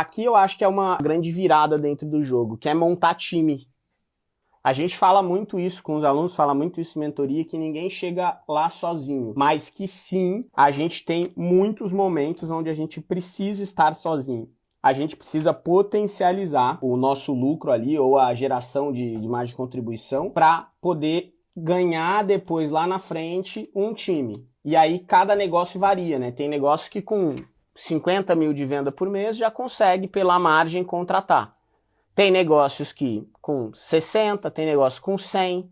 Aqui eu acho que é uma grande virada dentro do jogo, que é montar time. A gente fala muito isso com os alunos, fala muito isso em mentoria, que ninguém chega lá sozinho, mas que sim, a gente tem muitos momentos onde a gente precisa estar sozinho. A gente precisa potencializar o nosso lucro ali ou a geração de, de margem de contribuição para poder ganhar depois lá na frente um time. E aí cada negócio varia, né? Tem negócio que com 50 mil de venda por mês já consegue pela margem contratar. Tem negócios que com 60, tem negócio com 100,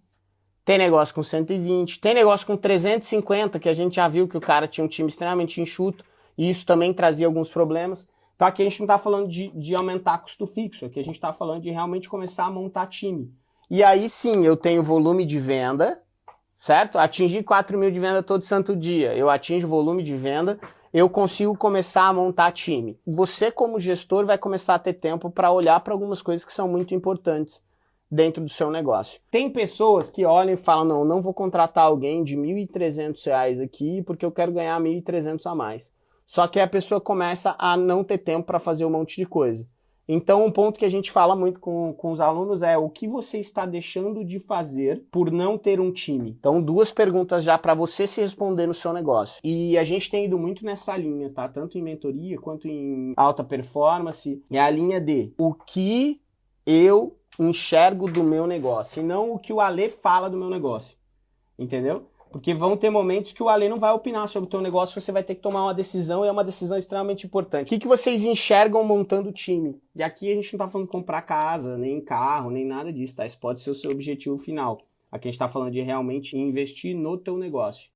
tem negócio com 120, tem negócio com 350, que a gente já viu que o cara tinha um time extremamente enxuto, e isso também trazia alguns problemas. Então aqui a gente não está falando de, de aumentar custo fixo, aqui a gente está falando de realmente começar a montar time. E aí sim, eu tenho volume de venda, certo? Atingir 4 mil de venda todo santo dia, eu atingo volume de venda, eu consigo começar a montar time. Você, como gestor, vai começar a ter tempo para olhar para algumas coisas que são muito importantes dentro do seu negócio. Tem pessoas que olham e falam, não, não vou contratar alguém de R$ 1.300 aqui porque eu quero ganhar R$ 1.300 a mais. Só que a pessoa começa a não ter tempo para fazer um monte de coisa. Então, um ponto que a gente fala muito com, com os alunos é o que você está deixando de fazer por não ter um time. Então, duas perguntas já para você se responder no seu negócio. E a gente tem ido muito nessa linha, tá? Tanto em mentoria quanto em alta performance. É a linha de o que eu enxergo do meu negócio, e não o que o Ale fala do meu negócio. Entendeu? Porque vão ter momentos que o Ale não vai opinar sobre o teu negócio, você vai ter que tomar uma decisão e é uma decisão extremamente importante. O que, que vocês enxergam montando o time? E aqui a gente não está falando comprar casa, nem carro, nem nada disso, tá? Isso pode ser o seu objetivo final. Aqui a gente está falando de realmente investir no teu negócio.